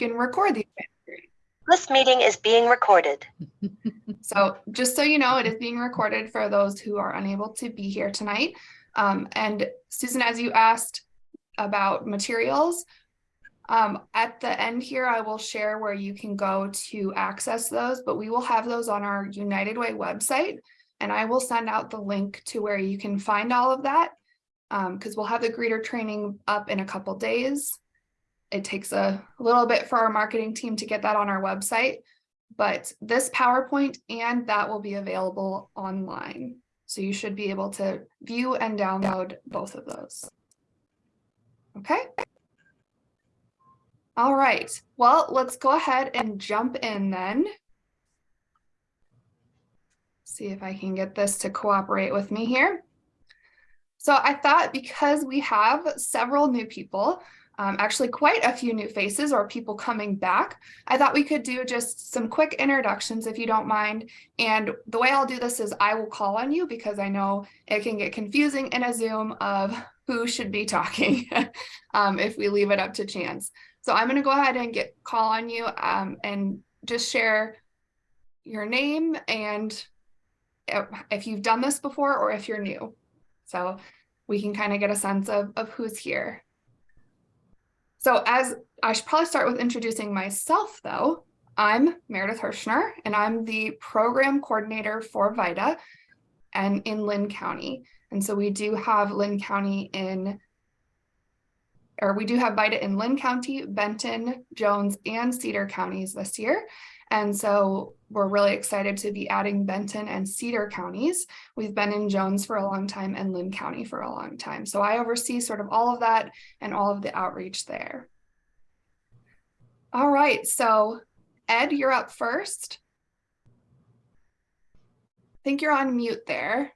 can record these. This meeting is being recorded. So just so you know, it is being recorded for those who are unable to be here tonight. Um, and Susan, as you asked about materials, um, at the end here, I will share where you can go to access those, but we will have those on our United Way website. And I will send out the link to where you can find all of that. Um, because we'll have the greeter training up in a couple days. It takes a little bit for our marketing team to get that on our website, but this PowerPoint and that will be available online. So you should be able to view and download both of those. Okay. All right, well, let's go ahead and jump in then. See if I can get this to cooperate with me here. So I thought because we have several new people, um, actually quite a few new faces or people coming back, I thought we could do just some quick introductions if you don't mind. And the way I'll do this is I will call on you because I know it can get confusing in a Zoom of who should be talking um, if we leave it up to chance. So I'm going to go ahead and get call on you um, and just share your name and if you've done this before or if you're new. So we can kind of get a sense of, of who's here. So as I should probably start with introducing myself though, I'm Meredith Hirschner and I'm the program coordinator for VITA and in Linn County. And so we do have Linn County in, or we do have VITA in Linn County, Benton, Jones, and Cedar counties this year. And so we're really excited to be adding Benton and Cedar counties. We've been in Jones for a long time and Linn County for a long time. So I oversee sort of all of that and all of the outreach there. All right, so Ed, you're up first. I think you're on mute there.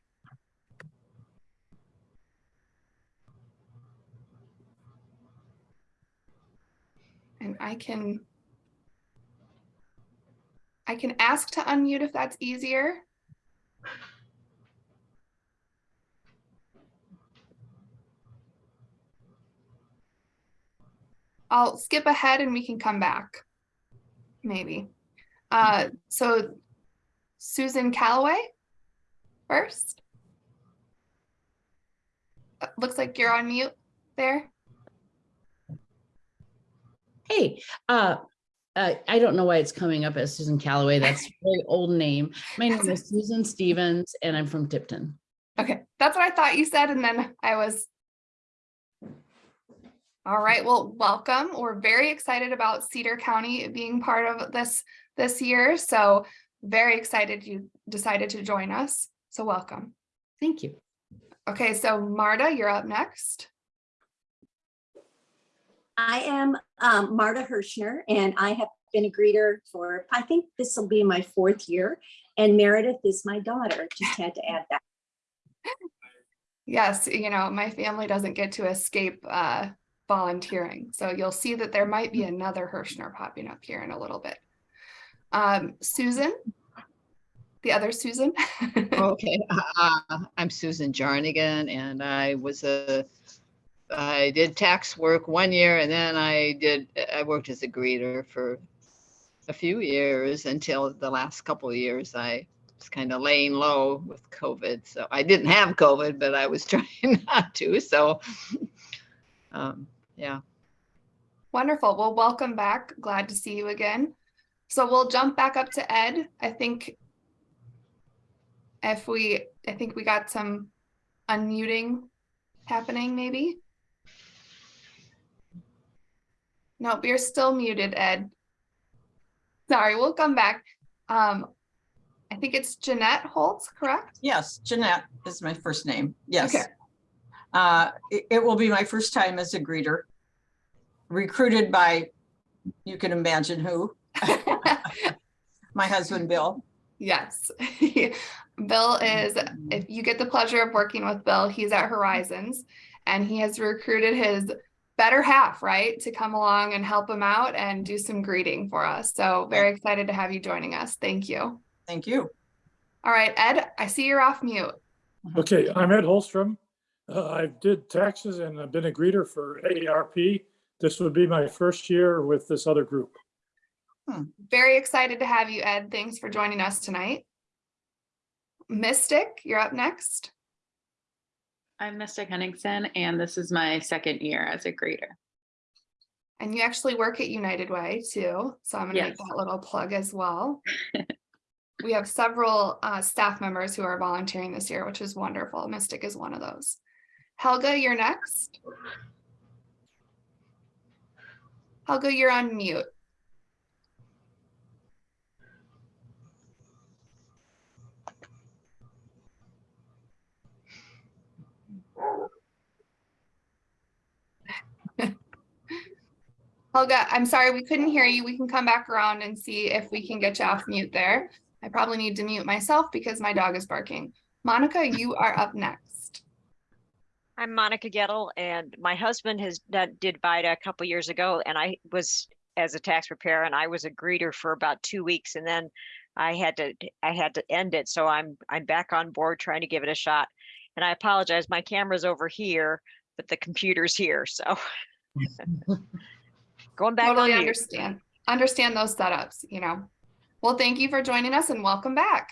And I can I can ask to unmute if that's easier. I'll skip ahead and we can come back, maybe. Uh, so Susan Calloway first. Uh, looks like you're on mute there. Hey, uh, uh, I don't know why it's coming up as Susan Calloway. That's a very old name. My name is Susan Stevens and I'm from Tipton. Okay, that's what I thought you said. And then I was. All right, well, welcome. We're very excited about Cedar County being part of this this year. So very excited you decided to join us. So welcome. Thank you. Okay, so Marta, you're up next. I am um, Marta Hirschner, and I have been a greeter for, I think this will be my fourth year. And Meredith is my daughter. Just had to add that. Yes, you know, my family doesn't get to escape uh, volunteering. So you'll see that there might be another Hirschner popping up here in a little bit. Um, Susan, the other Susan. okay, uh, I'm Susan Jarnigan, and I was a I did tax work one year and then I did, I worked as a greeter for a few years until the last couple of years I was kind of laying low with COVID. So I didn't have COVID, but I was trying not to. So um, yeah. Wonderful. Well, welcome back. Glad to see you again. So we'll jump back up to Ed. I think if we, I think we got some unmuting happening maybe. Nope, you're still muted, Ed. Sorry, we'll come back. Um, I think it's Jeanette Holtz, correct? Yes, Jeanette is my first name. Yes. Okay. Uh, it, it will be my first time as a greeter. Recruited by, you can imagine who. my husband, Bill. Yes. Bill is, if you get the pleasure of working with Bill, he's at Horizons and he has recruited his better half, right, to come along and help him out and do some greeting for us. So very excited to have you joining us. Thank you. Thank you. All right, Ed, I see you're off mute. Okay, I'm Ed Holstrom. Uh, I did taxes and I've been a greeter for AARP This would be my first year with this other group. Very excited to have you, Ed. Thanks for joining us tonight. Mystic, you're up next. I'm Mystic Henningsen, and this is my second year as a greeter. And you actually work at United Way too, so I'm gonna make that little plug as well. We have several uh, staff members who are volunteering this year, which is wonderful. Mystic is one of those. Helga, you're next. Helga, you're on mute. Helga, I'm sorry, we couldn't hear you. We can come back around and see if we can get you off mute there. I probably need to mute myself because my dog is barking. Monica, you are up next. I'm Monica Gettle and my husband has done, did VITA a couple years ago and I was as a tax preparer and I was a greeter for about two weeks and then I had to, I had to end it. So I'm, I'm back on board trying to give it a shot. And I apologize, my camera's over here, but the computer's here, so. Going back Totally mute. understand, understand those setups, you know. Well, thank you for joining us and welcome back.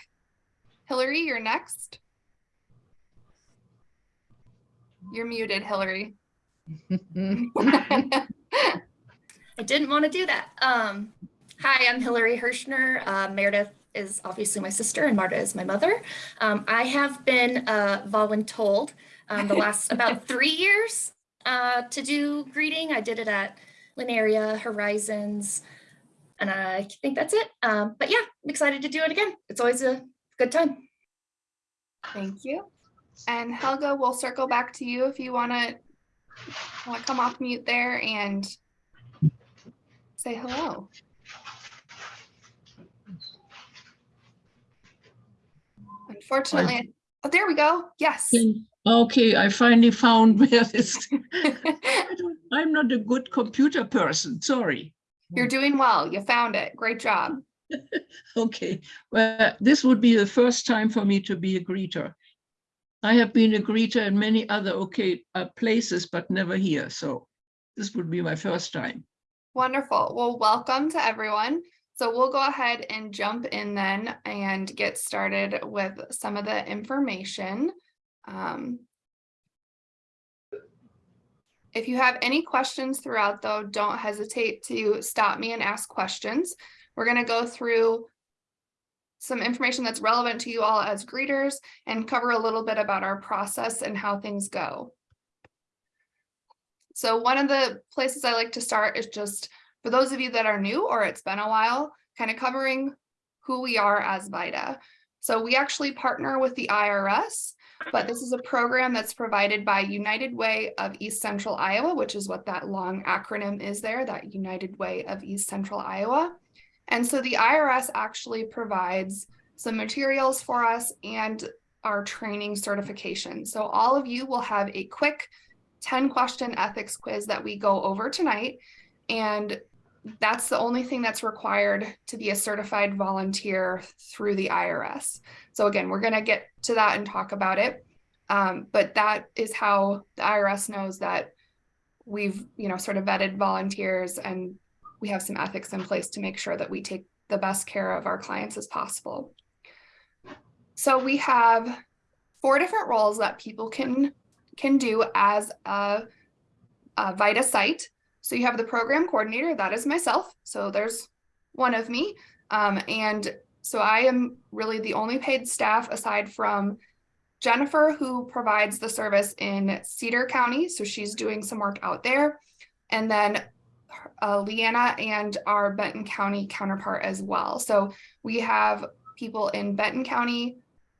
Hillary, you're next. You're muted, Hillary. I didn't want to do that. Um, hi, I'm Hillary Hirschner. Uh, Meredith is obviously my sister and Marta is my mother. Um, I have been uh, voluntold um, the last about three years uh, to do greeting. I did it at Linn Area Horizons, and I think that's it. Um, but yeah, I'm excited to do it again. It's always a good time. Thank you. And Helga, we'll circle back to you if you want to want to come off mute there and say hello. Unfortunately, oh, there we go. Yes. Okay, I finally found where this, I I'm not a good computer person, sorry. You're doing well. You found it. Great job. Okay, well, this would be the first time for me to be a greeter. I have been a greeter in many other okay uh, places, but never here, so this would be my first time. Wonderful. Well, welcome to everyone. So we'll go ahead and jump in then and get started with some of the information. Um, If you have any questions throughout though, don't hesitate to stop me and ask questions. We're gonna go through some information that's relevant to you all as greeters and cover a little bit about our process and how things go. So one of the places I like to start is just for those of you that are new or it's been a while, kind of covering who we are as VITA. So we actually partner with the IRS, but this is a program that's provided by United Way of East Central Iowa, which is what that long acronym is there, that United Way of East Central Iowa. And so the IRS actually provides some materials for us and our training certification. So all of you will have a quick 10 question ethics quiz that we go over tonight. And that's the only thing that's required to be a certified volunteer through the IRS. So again, we're going to get to that and talk about it. Um, but that is how the IRS knows that we've, you know, sort of vetted volunteers and we have some ethics in place to make sure that we take the best care of our clients as possible. So we have four different roles that people can can do as a, a VITA site. So you have the program coordinator, that is myself. So there's one of me. Um, and so I am really the only paid staff aside from Jennifer, who provides the service in Cedar County. So she's doing some work out there. And then uh, Leanna and our Benton County counterpart as well. So we have people in Benton County,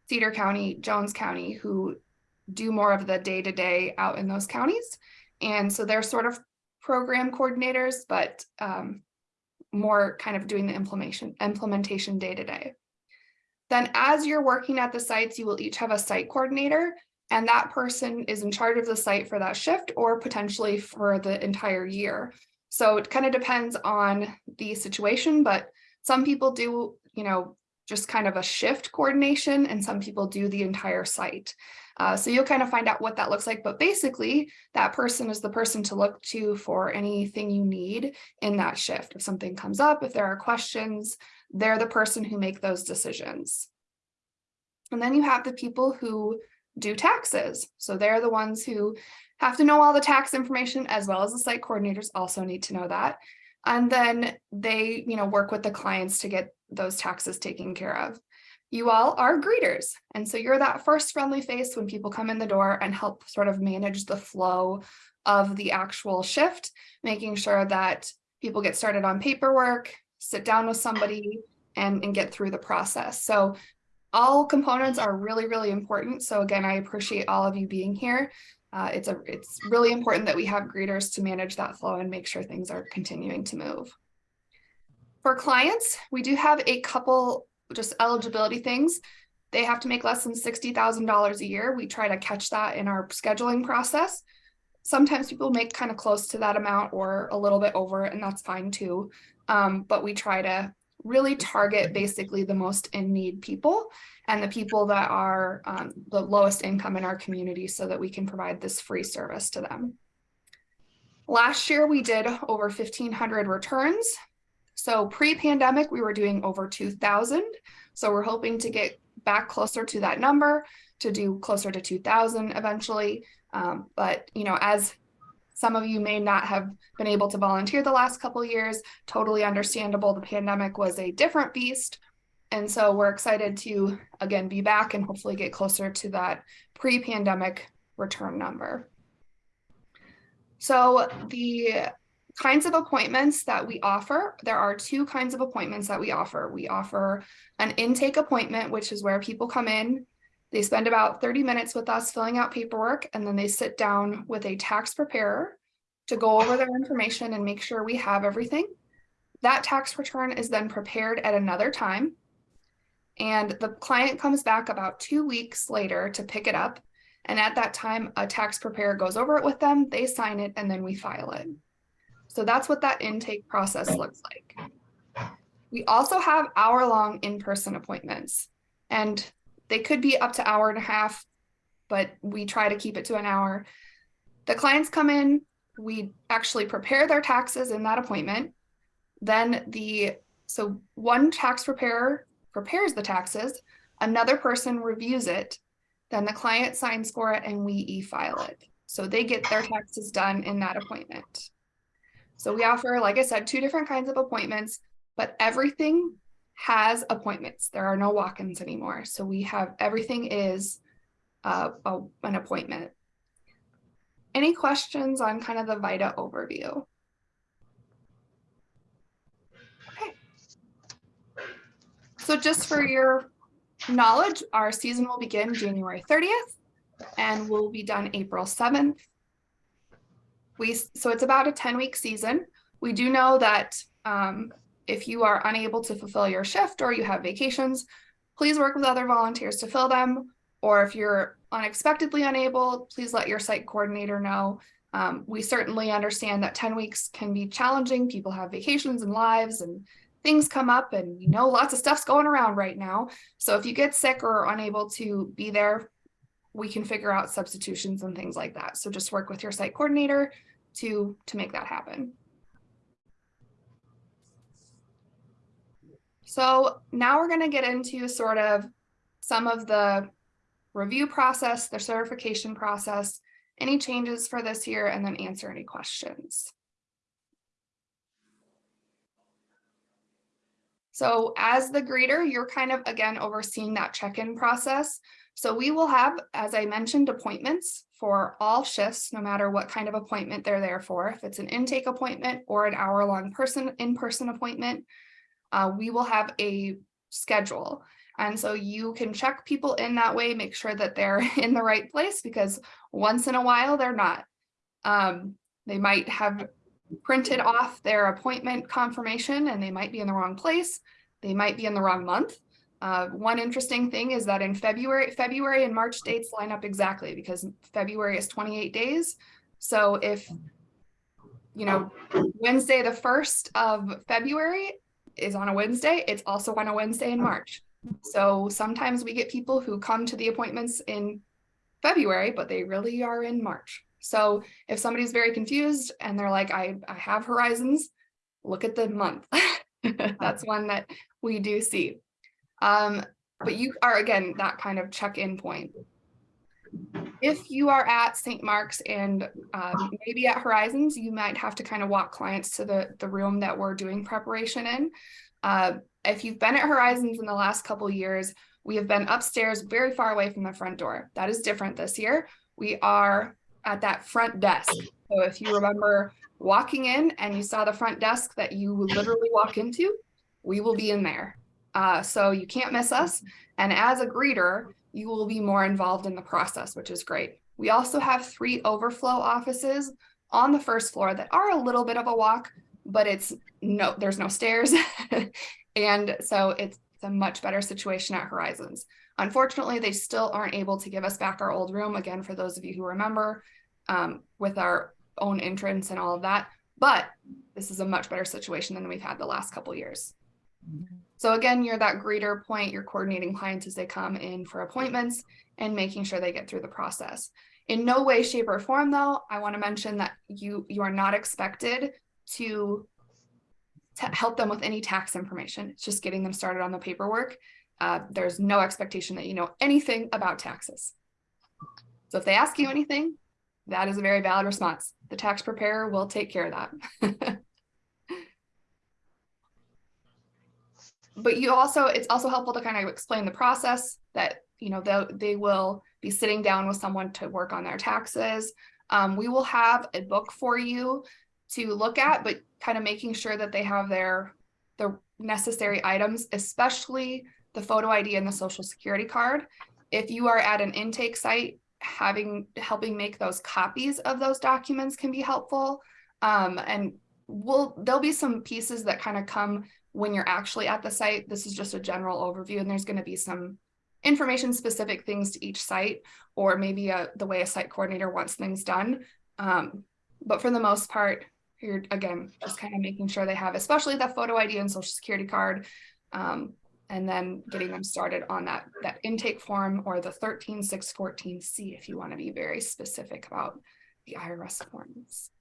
Cedar County, Jones County who do more of the day-to-day out in those counties. And so they're sort of program coordinators, but um, more kind of doing the implementation implementation day to day. Then as you're working at the sites, you will each have a site coordinator and that person is in charge of the site for that shift or potentially for the entire year. So it kind of depends on the situation, but some people do, you know, just kind of a shift coordination and some people do the entire site. Uh, so you'll kind of find out what that looks like, but basically that person is the person to look to for anything you need in that shift. If something comes up, if there are questions, they're the person who make those decisions. And then you have the people who do taxes. So they're the ones who have to know all the tax information as well as the site coordinators also need to know that. And then they, you know, work with the clients to get those taxes taken care of. You all are greeters. And so you're that first friendly face when people come in the door and help sort of manage the flow of the actual shift, making sure that people get started on paperwork, sit down with somebody and, and get through the process. So all components are really, really important. So again, I appreciate all of you being here. Uh, it's a it's really important that we have greeters to manage that flow and make sure things are continuing to move. For clients, we do have a couple just eligibility things. They have to make less than $60,000 a year. We try to catch that in our scheduling process. Sometimes people make kind of close to that amount or a little bit over and that's fine too. Um, but we try to really target basically the most in need people and the people that are um, the lowest income in our community so that we can provide this free service to them. Last year, we did over 1,500 returns. So pre-pandemic, we were doing over 2,000. So we're hoping to get back closer to that number to do closer to 2,000 eventually. Um, but, you know, as some of you may not have been able to volunteer the last couple years, totally understandable. The pandemic was a different beast. And so we're excited to, again, be back and hopefully get closer to that pre-pandemic return number. So the kinds of appointments that we offer, there are two kinds of appointments that we offer. We offer an intake appointment, which is where people come in, they spend about 30 minutes with us filling out paperwork, and then they sit down with a tax preparer to go over their information and make sure we have everything. That tax return is then prepared at another time. And the client comes back about two weeks later to pick it up. And at that time, a tax preparer goes over it with them, they sign it, and then we file it. So that's what that intake process looks like. We also have hour-long in-person appointments. And they could be up to hour and a half, but we try to keep it to an hour. The clients come in, we actually prepare their taxes in that appointment. Then the, so one tax preparer prepares the taxes, another person reviews it, then the client signs for it and we e-file it. So they get their taxes done in that appointment. So we offer, like I said, two different kinds of appointments, but everything has appointments. There are no walk-ins anymore. So we have everything is uh, a, an appointment. Any questions on kind of the VITA overview? Okay. So just for your knowledge, our season will begin January 30th and will be done April 7th. We, so it's about a 10 week season. We do know that um, if you are unable to fulfill your shift or you have vacations, please work with other volunteers to fill them. Or if you're unexpectedly unable, please let your site coordinator know. Um, we certainly understand that 10 weeks can be challenging. People have vacations and lives and things come up and you know lots of stuff's going around right now. So if you get sick or unable to be there, we can figure out substitutions and things like that. So just work with your site coordinator to, to make that happen. So now we're going to get into sort of some of the review process, the certification process, any changes for this year, and then answer any questions. So as the greeter, you're kind of, again, overseeing that check-in process. So we will have, as I mentioned, appointments for all shifts, no matter what kind of appointment they're there for. If it's an intake appointment or an hour-long person in-person appointment, uh, we will have a schedule. And so you can check people in that way, make sure that they're in the right place because once in a while they're not. Um, they might have printed off their appointment confirmation and they might be in the wrong place. They might be in the wrong month. Uh, one interesting thing is that in February, February and March dates line up exactly because February is 28 days. So if, you know, Wednesday, the 1st of February is on a Wednesday, it's also on a Wednesday in March. So sometimes we get people who come to the appointments in February, but they really are in March. So if somebody's very confused and they're like, I, I have horizons, look at the month. That's one that we do see. Um, but you are, again, that kind of check-in point. If you are at St. Mark's and um, maybe at Horizons, you might have to kind of walk clients to the, the room that we're doing preparation in. Uh, if you've been at Horizons in the last couple years, we have been upstairs very far away from the front door. That is different this year. We are at that front desk. So if you remember walking in and you saw the front desk that you literally walk into, we will be in there. Uh, so you can't miss us. And as a greeter, you will be more involved in the process, which is great. We also have three overflow offices on the first floor that are a little bit of a walk, but it's no, there's no stairs. and so it's, a much better situation at Horizons. Unfortunately, they still aren't able to give us back our old room. Again, for those of you who remember, um, with our own entrance and all of that. But this is a much better situation than we've had the last couple years. So again, you're that greeter point, you're coordinating clients as they come in for appointments and making sure they get through the process. In no way, shape, or form, though, I want to mention that you you are not expected to, to help them with any tax information. It's just getting them started on the paperwork. Uh, there's no expectation that you know anything about taxes. So if they ask you anything, that is a very valid response. The tax preparer will take care of that. but you also, it's also helpful to kind of explain the process that, you know, they, they will be sitting down with someone to work on their taxes. Um, we will have a book for you to look at, but kind of making sure that they have their, the necessary items, especially the photo ID and the social security card. If you are at an intake site, having helping make those copies of those documents can be helpful. Um, and we'll there'll be some pieces that kind of come when you're actually at the site. This is just a general overview, and there's going to be some information specific things to each site, or maybe a, the way a site coordinator wants things done. Um, but for the most part, you're again just kind of making sure they have, especially that photo ID and social security card. Um, and then getting them started on that, that intake form or the 13614C if you want to be very specific about the IRS forms.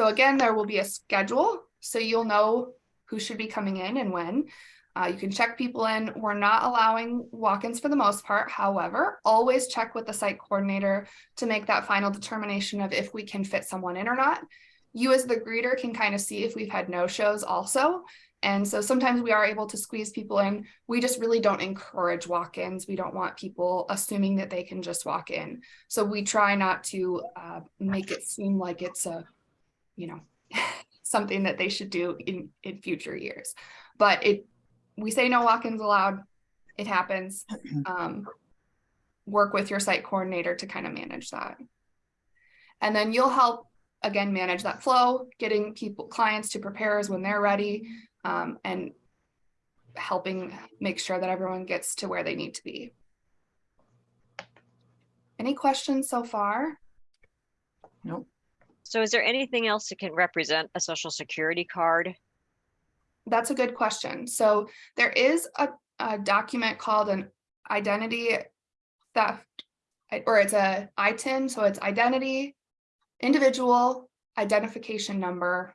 So again, there will be a schedule, so you'll know who should be coming in and when. Uh, you can check people in. We're not allowing walk-ins for the most part. However, always check with the site coordinator to make that final determination of if we can fit someone in or not you as the greeter can kind of see if we've had no shows also. And so sometimes we are able to squeeze people in. We just really don't encourage walk-ins. We don't want people assuming that they can just walk in. So we try not to uh, make it seem like it's a, you know, something that they should do in, in future years. But it, we say no walk-ins allowed. It happens. Um, work with your site coordinator to kind of manage that. And then you'll help again, manage that flow, getting people, clients to preparers when they're ready, um, and helping make sure that everyone gets to where they need to be. Any questions so far? Nope. So is there anything else that can represent a social security card? That's a good question. So there is a, a document called an identity theft, or it's a ITIN, so it's identity individual identification number.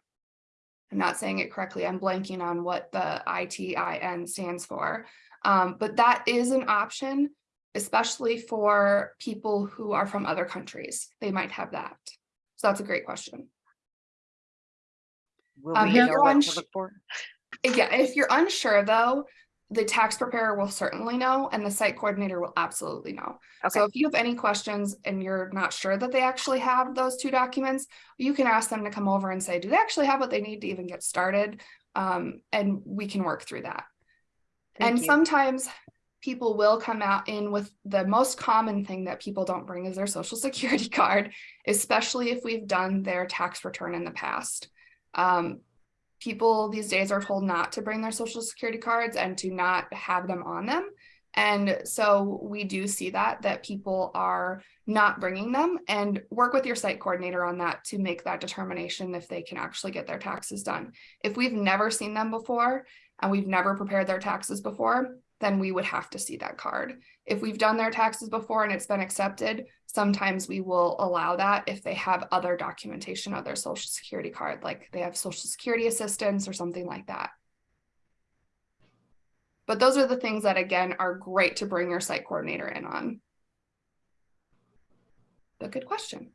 I'm not saying it correctly. I'm blanking on what the ITIN stands for. Um, but that is an option, especially for people who are from other countries. They might have that. So that's a great question. Will Um, we if know you're what to look for? Yeah, if you're unsure though, the tax preparer will certainly know and the site coordinator will absolutely know. Okay. So if you have any questions and you're not sure that they actually have those two documents, you can ask them to come over and say, do they actually have what they need to even get started? Um, and we can work through that. thank and you. sometimes people will come out in with the most common thing that people don't bring is their social security card, especially if we've done their tax return in the past. Um, people these days are told not to bring their social security cards and to not have them on them. And so we do see that, that people are not bringing them and work with your site coordinator on that to make that determination if they can actually get their taxes done. If we've never seen them before and we've never prepared their taxes before, then we would have to see that card. If we've done their taxes before and it's been accepted, sometimes we will allow that if they have other documentation of their social security card, like they have social security assistance or something like that. But those are the things that, again, are great to bring your site coordinator in on. But good question.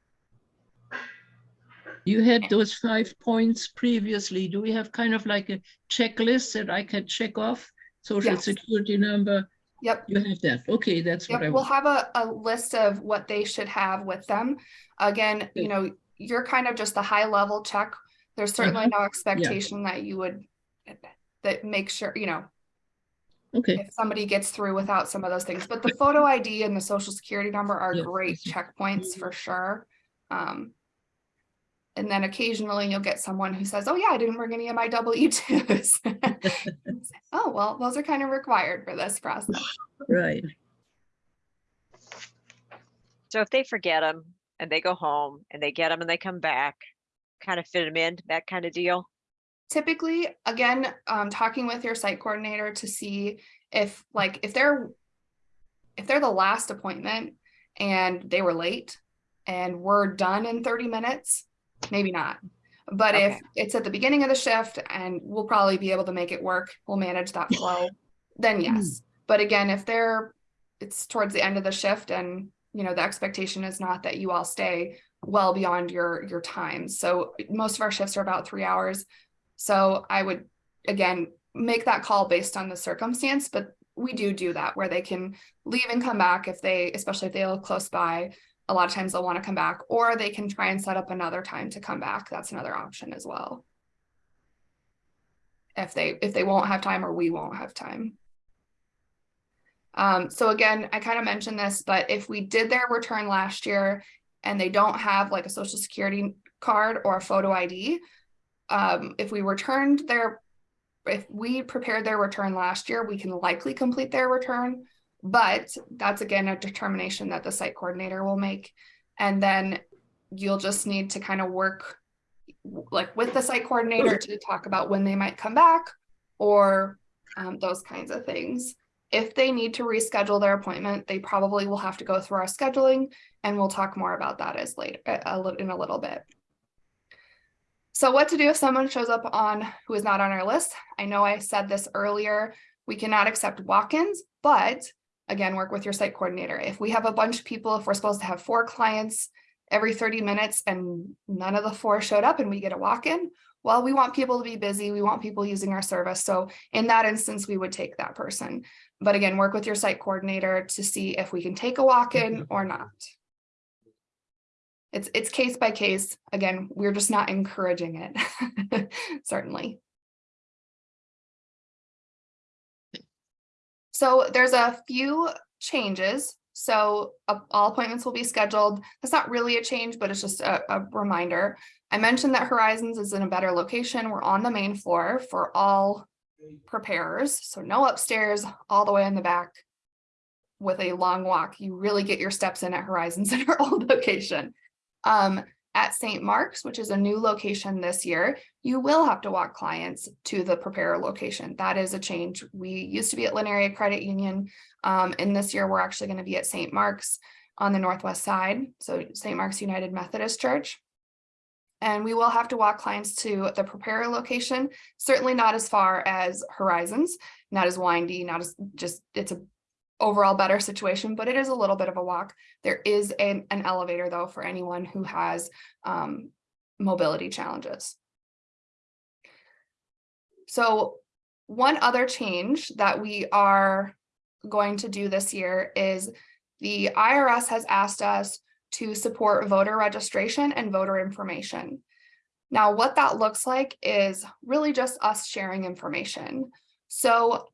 You had those five points previously. Do we have kind of like a checklist that I can check off? Social Yes. security number, Yep. you have that. Okay, that's what I Yep, we'll want. have a, a list of what they should have with them. Again, you know, you're kind of just a high level check. There's certainly no expectation that you would, that make sure, you know, Okay, if somebody gets through without some of those things, but the photo ID and the social security number are Yeah, great checkpoints for sure. Um. And then occasionally you'll get someone who says, oh yeah, I didn't bring any of my W twos. Oh, well, those are kind of required for this process. right. So if they forget them and they go home and they get them and they come back, kind of fit them in, that kind of deal. typically, again, um, talking with your site coordinator to see if like, if they're, if they're the last appointment and they were late and we're done in thirty minutes, maybe not. But if it's at the beginning of the shift and we'll probably be able to make it work, we'll manage that flow, then mm-hmm. yes. But again, if they're, it's towards the end of the shift and, you know, the expectation is not that you all stay well beyond your, your time. So most of our shifts are about three hours. So I would, again, make that call based on the circumstance, but we do do that where they can leave and come back if they, especially if they live close by. A lot of times they'll want to come back or they can try and set up another time to come back. That's another option as well. If they, if they won't have time or we won't have time. Um, so again, I kind of mentioned this, but if we did their return last year and they don't have like a social security card or a photo ID, um, if we returned their, if we prepared their return last year, we can likely complete their return. But that's again a determination that the site coordinator will make. And then you'll just need to kind of work like with the site coordinator to talk about when they might come back or um, those kinds of things. If they need to reschedule their appointment, they probably will have to go through our scheduling and we'll talk more about that as later in a little bit. So what to do if someone shows up on who is not on our list? I know I said this earlier, we cannot accept walk-ins, but again, work with your site coordinator. If we have a bunch of people, if we're supposed to have four clients every 30 minutes and none of the four showed up and we get a walk-in, well, we want people to be busy. We want people using our service. So in that instance, we would take that person. But again, work with your site coordinator to see if we can take a walk-in mm-hmm. or not. It's, it's case by case. Again, we're just not encouraging it, certainly. So there's a few changes. So uh, all appointments will be scheduled. That's not really a change, but it's just a, a reminder. I mentioned that Horizons is in a better location. We're on the main floor for all preparers. So no upstairs, all the way in the back with a long walk. You really get your steps in at Horizons in our old location. Um, at St. Mark's, which is a new location this year, you will have to walk clients to the preparer location. That is a change. We used to be at Linn Area Credit Union. Um, and this year we're actually going to be at St. Mark's on the northwest side. So St. Mark's United Methodist Church. And we will have to walk clients to the preparer location, certainly not as far as Horizons, not as windy, not as just, it's a overall better situation, but it is a little bit of a walk. There is an, an elevator though for anyone who has um, mobility challenges. So one other change that we are going to do this year is the IRS has asked us to support voter registration and voter information. Now, what that looks like is really just us sharing information. So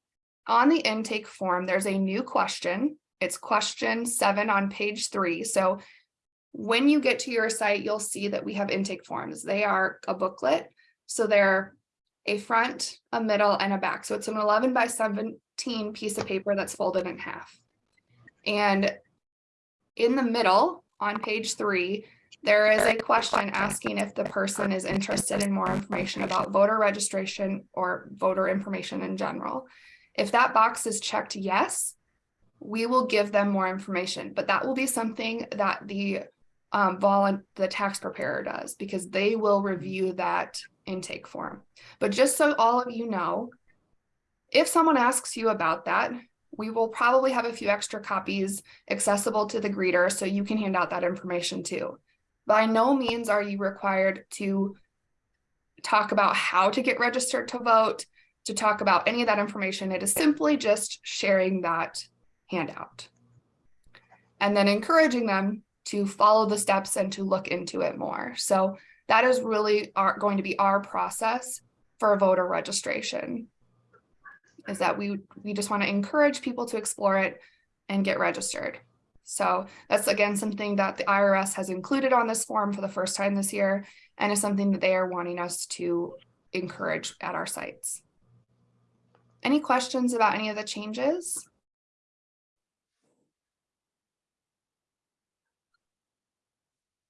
on the intake form, there's a new question. It's question seven on page three. So when you get to your site, you'll see that we have intake forms. They are a booklet. So they're a front, a middle, and a back. So it's an 11 by 17 piece of paper that's folded in half. And in the middle, on page three, there is a question asking if the person is interested in more information about voter registration or voter information in general. If that box is checked yes, we will give them more information, but that will be something that the um, the tax preparer does because they will review that intake form. But just so all of you know, if someone asks you about that, we will probably have a few extra copies accessible to the greeter so you can hand out that information too. By no means are you required to talk about how to get registered to vote, to talk about any of that information. It is simply just sharing that handout. And then encouraging them to follow the steps and to look into it more. So that is really our, going to be our process for voter registration is that we we just want to encourage people to explore it and get registered. So that's again something that the IRS has included on this form for the first time this year and is something that they are wanting us to encourage at our sites. Any questions about any of the changes?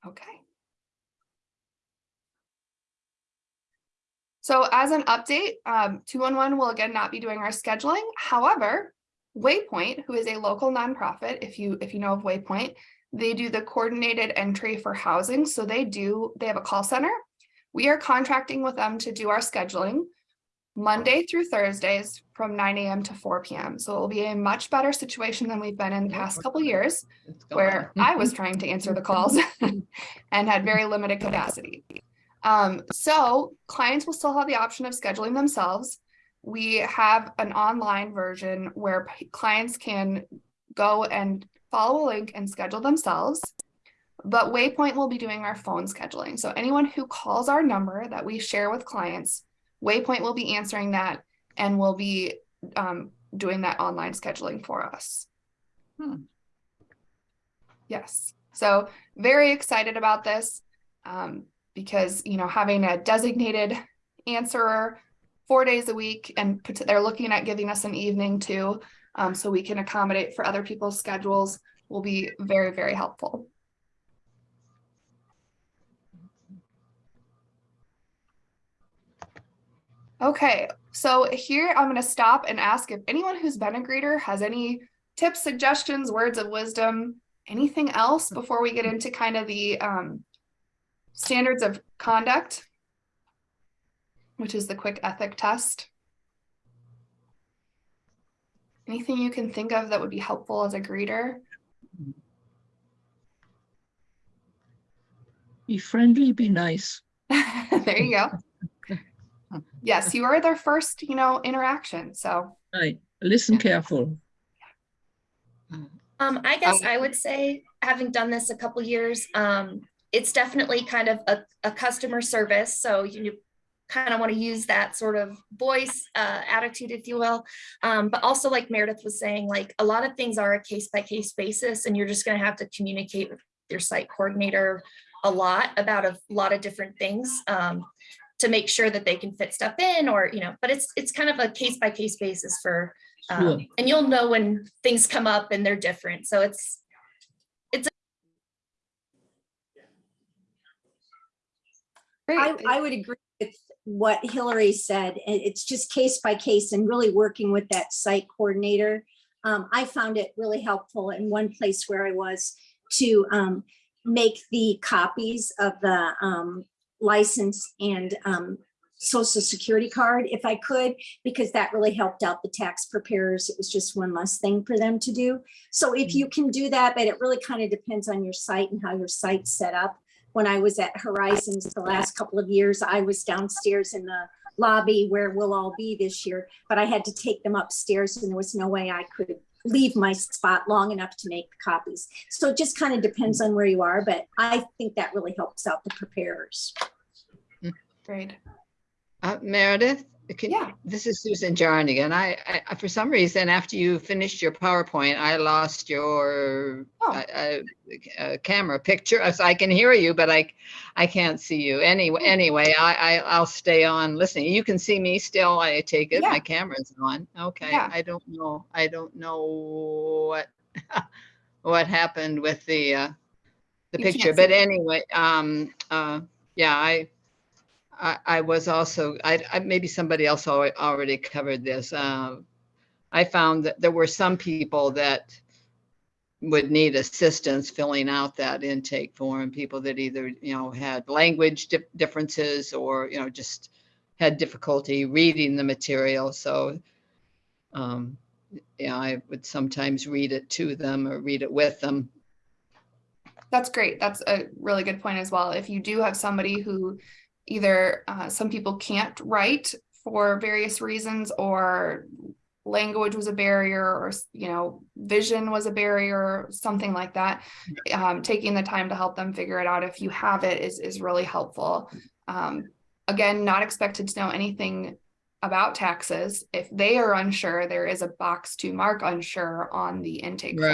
Okay. So as an update, um, 211 will again not be doing our scheduling. However, Waypoint, who is a local nonprofit, if you if you know of Waypoint, they do the coordinated entry for housing. So they do, they have a call center. We are contracting with them to do our scheduling Monday through Thursdays from 9 a.m. to 4 p.m. So it will be a much better situation than we've been in the past couple years where I was trying to answer the calls and had very limited capacity. Um, so clients will still have the option of scheduling themselves. We have an online version where clients can go and follow a link and schedule themselves. But Waypoint will be doing our phone scheduling. So anyone who calls our number that we share with clients, Waypoint will be answering that and will be um, doing that online scheduling for us. Hmm. Yes, so very excited about this. Um, because you know having a designated answerer four days a week and they're looking at giving us an evening too um, so we can accommodate for other people's schedules will be very very helpful okay so here i'm going to stop and ask if anyone who's been a greeter has any tips suggestions words of wisdom anything else before we get into kind of the um, standards of conduct, which is the quick ethic test. Anything you can think of that would be helpful as a greeter? Be friendly, be nice. there you go. Yes, you are their first, you know, interaction. So right. Listen careful. Um, I guess I would say, having done this a couple years, um, it's definitely kind of a, a customer service. So you kind of want to use that sort of voice uh, attitude, if you will. Um, but also like Meredith was saying, like a lot of things are a case by case basis and you're just going to have to communicate with your site coordinator a lot about a lot of different things um, to make sure that they can fit stuff in or, you know, but it's it's kind of a case by case basis for, um, sure. and you'll know when things come up and they're different. So it's I, I would agree with what Hillary said. It's just case by case and really working with that site coordinator. Um, I found it really helpful in one place where I was to um, make the copies of the um, license and um, social security card if I could, because that really helped out the tax preparers. It was just one less thing for them to do. So if you can do that, but it really kind of depends on your site and how your site's set up when I was at Horizons the last couple of years, I was downstairs in the lobby where we'll all be this year, but I had to take them upstairs and there was no way I could leave my spot long enough to make the copies. So it just kind of depends on where you are, but I think that really helps out the preparers. Great. Uh, Meredith, Can- Yeah. This is Susan Jarnigan. I, I- I, for some reason, after you finished your PowerPoint, I lost your Oh. uh, uh, uh, camera picture. So I can hear you, but I, I can't see you. Anyway, anyway, I, I, I'll stay on listening. You can see me still, I take it. Yeah. My camera's on. Okay, Yeah. I don't know. I don't know what, what happened with the, uh, the You picture. But anyway, um, uh, yeah, I, I, I was also, I, I, maybe somebody else al- already covered this. Uh, I found that there were some people that would need assistance filling out that intake form, people that either, you know, had language dif- differences or, you know, just had difficulty reading the material. So, um, I would sometimes read it to them or read it with them. That's great. That's a really good point as well. If you do have somebody who either uh, some people can't write for various reasons or language was a barrier or you know vision was a barrier something like that. Um, taking the time to help them figure it out if you have it is is really helpful. Um, again not expected to know anything about taxes if they are unsure there is a box to mark unsure on the intake form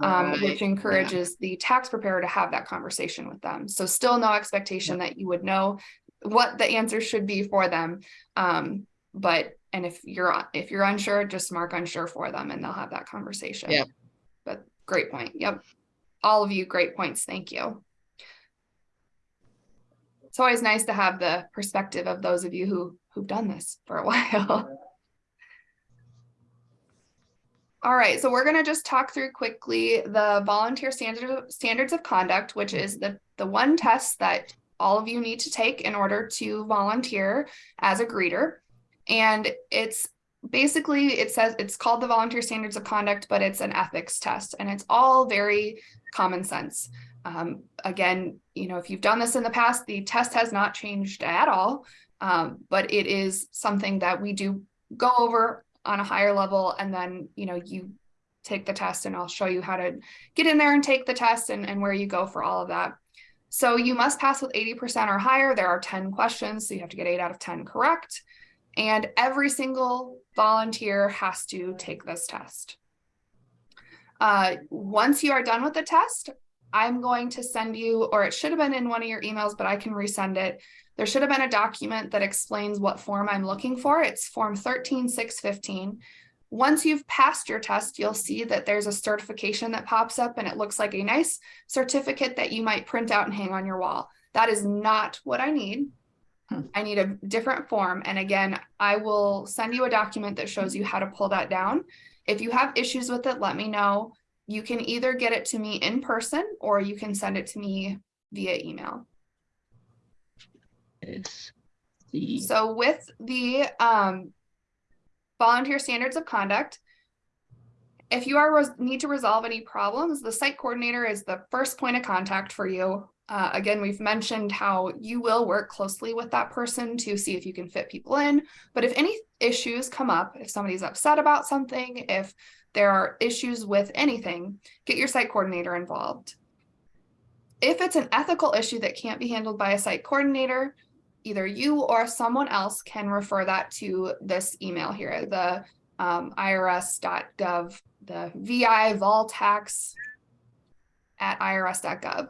um, right, which yeah. encourages the tax preparer to have that conversation with them. So still no expectation that you would know what the answer should be for them. Um, but, and if you're, if you're unsure, just mark unsure for them and they'll have that conversation. Yeah. But great point. Yep. All of you, great points. Thank you. It's always nice to have the perspective of those of you who, who've done this for a while. All right, so we're gonna just talk through quickly the volunteer standard, standards of conduct, which is the, the one test that all of you need to take in order to volunteer as a greeter. And it's basically, it says, it's called the volunteer standards of conduct, but it's an ethics test and it's all very common sense. Um, again, you know, if you've done this in the past, the test has not changed at all. Um, but it is something that we do go over on a higher level and then you know you take the test and I'll show you how to get in there and take the test and, and where you go for all of that. So you must pass with 80% or higher. There are 10 questions, so you have to get eight out of 10 correct. And every single volunteer has to take this test. Uh, once you are done with the test, I'm going to send you, or it should have been in one of your emails, but I can resend it. There should have been a document that explains what form I'm looking for. It's form 13615. Once you've passed your test, you'll see that there's a certification that pops up and it looks like a nice certificate that you might print out and hang on your wall. That is not what I need. Hmm. I need a different form. And again, I will send you a document that shows you how to pull that down. If you have issues with it, let me know. You can either get it to me in person or you can send it to me via email. S C. So with the um, volunteer standards of conduct, if you are need to resolve any problems, the site coordinator is the first point of contact for you. Uh, again, we've mentioned how you will work closely with that person to see if you can fit people in. But if any issues come up, if somebody's upset about something, if there are issues with anything, get your site coordinator involved. If it's an ethical issue that can't be handled by a site coordinator, either you or someone else can refer that to this email here, the um, irs.gov, the VI vol tax at irs.gov.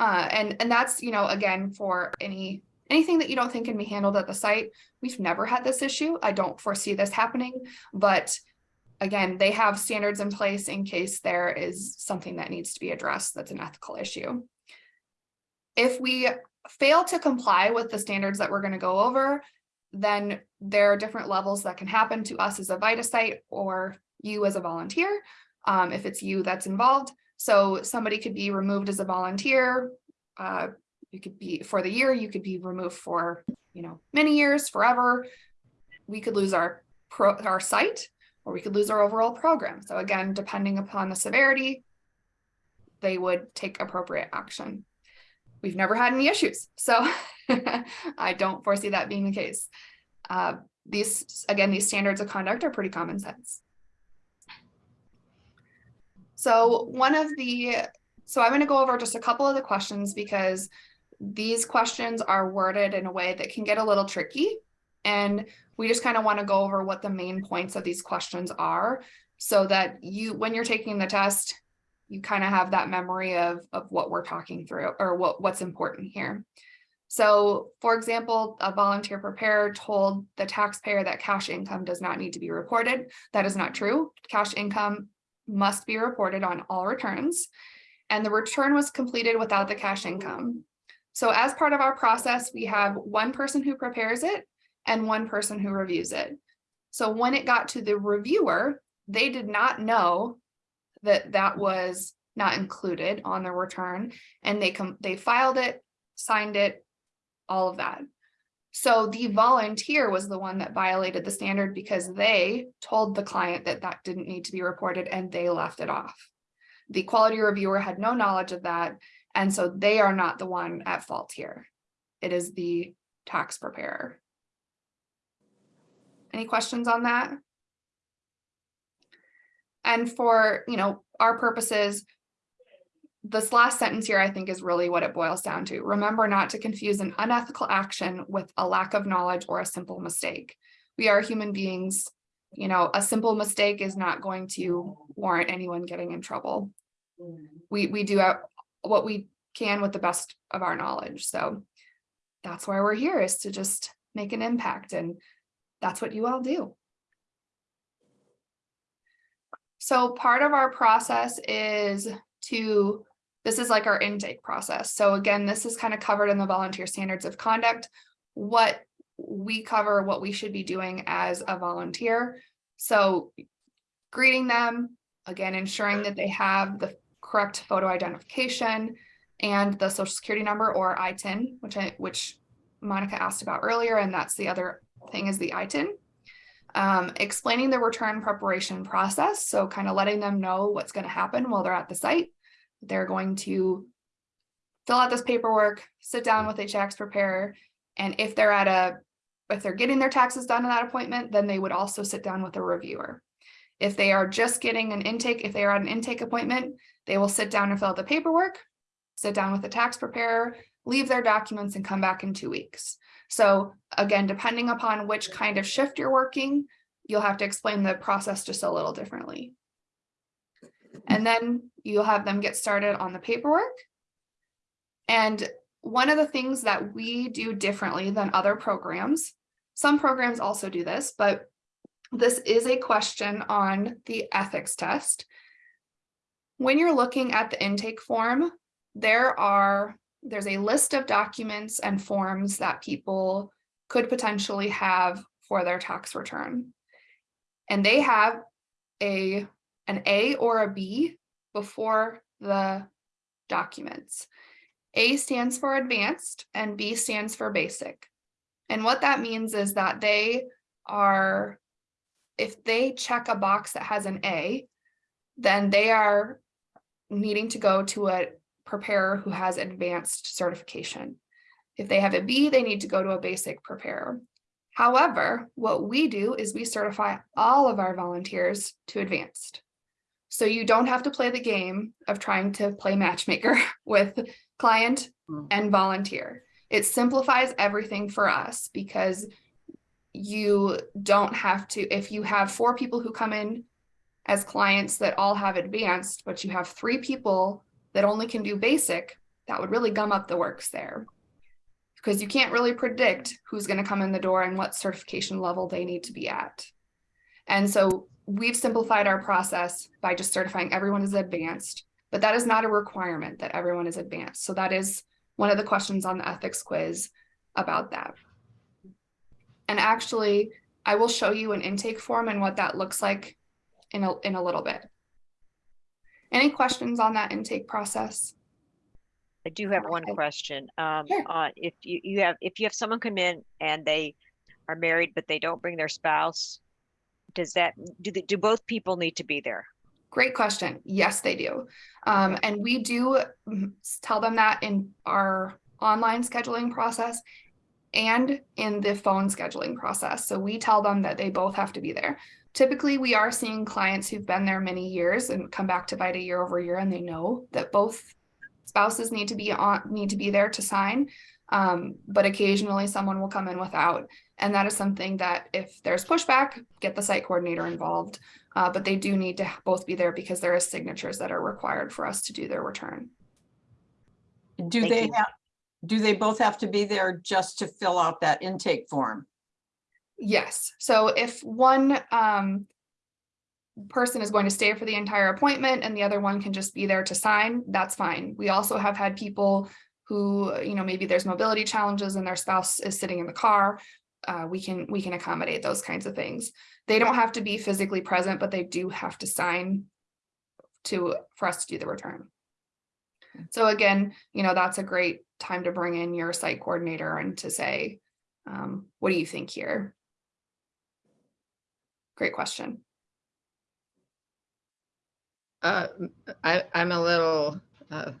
Uh, and, and that's, you know, again, for any anything that you don't think can be handled at the site. We've never had this issue. I don't foresee this happening, but again, they have standards in place in case there is something that needs to be addressed that's an ethical issue. If we fail to comply with the standards that we're going to go over, then there are different levels that can happen to us as a VITA site or you as a volunteer, um, if it's you that's involved. So somebody could be removed as a volunteer. Uh, you could be for the year, you could be removed for, you know, many years, forever. We could lose our pro our site or we could lose our overall program. So again, depending upon the severity, they would take appropriate action. We've never had any issues, so I don't foresee that being the case. Uh, these, again, these standards of conduct are pretty common sense. So one of the, so I'm going to go over just a couple of the questions because these questions are worded in a way that can get a little tricky. And we just kind of want to go over what the main points of these questions are so that you, when you're taking the test, you kind of have that memory of, of what we're talking through or what, what's important here. So for example, a volunteer preparer told the taxpayer that cash income does not need to be reported. That is not true. Cash income must be reported on all returns. And the return was completed without the cash income. So as part of our process, we have one person who prepares it and one person who reviews it. So when it got to the reviewer, they did not know that that was not included on the return and they they filed it, signed it, all of that. So the volunteer was the one that violated the standard because they told the client that that didn't need to be reported and they left it off. The quality reviewer had no knowledge of that. And so they are not the one at fault here. It is the tax preparer. Any questions on that? And for, you know, our purposes, this last sentence here, I think is really what it boils down to. Remember not to confuse an unethical action with a lack of knowledge or a simple mistake. We are human beings. You know, a simple mistake is not going to warrant anyone getting in trouble. Mm. We, we do what we can with the best of our knowledge. So that's why we're here is to just make an impact. And that's what you all do. So part of our process is to this is like our intake process. So again, this is kind of covered in the volunteer standards of conduct, what we cover, what we should be doing as a volunteer. So greeting them, again, ensuring that they have the correct photo identification and the social security number or ITIN, which I, which Monica asked about earlier. And that's the other thing is the ITIN. Um, explaining the return preparation process. So kind of letting them know what's going to happen while they're at the site they're going to fill out this paperwork, sit down with a tax preparer, and if they're at a, if they're getting their taxes done in that appointment, then they would also sit down with a reviewer. If they are just getting an intake, if they are at an intake appointment, they will sit down and fill out the paperwork, sit down with the tax preparer, leave their documents and come back in two weeks. So again, depending upon which kind of shift you're working, you'll have to explain the process just a little differently. And then you'll have them get started on the paperwork. And one of the things that we do differently than other programs, some programs also do this, but this is a question on the ethics test. When you're looking at the intake form, there are there's a list of documents and forms that people could potentially have for their tax return. And they have a an A or a B before the documents. A stands for advanced and B stands for basic. And what that means is that they are, if they check a box that has an A, then they are needing to go to a preparer who has advanced certification. If they have a B, they need to go to a basic preparer. However, what we do is we certify all of our volunteers to advanced. So you don't have to play the game of trying to play matchmaker with client mm. and volunteer. It simplifies everything for us because you don't have to, if you have four people who come in as clients that all have advanced, but you have three people that only can do basic, that would really gum up the works there because you can't really predict who's going to come in the door and what certification level they need to be at. And so we've simplified our process by just certifying everyone is advanced, but that is not a requirement that everyone is advanced. So that is one of the questions on the ethics quiz about that. And actually, I will show you an intake form and what that looks like in a, in a little bit. Any questions on that intake process? I do have one question. Um, sure. uh, if you, you have if you have someone come in and they are married but they don't bring their spouse, does that do the, do both people need to be there? Great question. Yes, they do. Um, and we do mm, tell them that in our online scheduling process and in the phone scheduling process. So we tell them that they both have to be there. Typically, we are seeing clients who've been there many years and come back to VITA year over year, and they know that both spouses need to be on need to be there to sign. Um, but occasionally someone will come in without. And that is something that if there's pushback, get the site coordinator involved. Uh, but they do need to both be there because there are signatures that are required for us to do their return. Do Thank they you. have, do they both have to be there just to fill out that intake form? Yes, so if one um person is going to stay for the entire appointment and the other one can just be there to sign, that's fine. We also have had people who, you know, maybe there's mobility challenges and their spouse is sitting in the car. Uh, we can, we can accommodate those kinds of things. They don't have to be physically present, but they do have to sign to, for us to do the return. So again, you know, that's a great time to bring in your site coordinator and to say, um, what do you think here? Great question. Uh, I, I'm a little uh,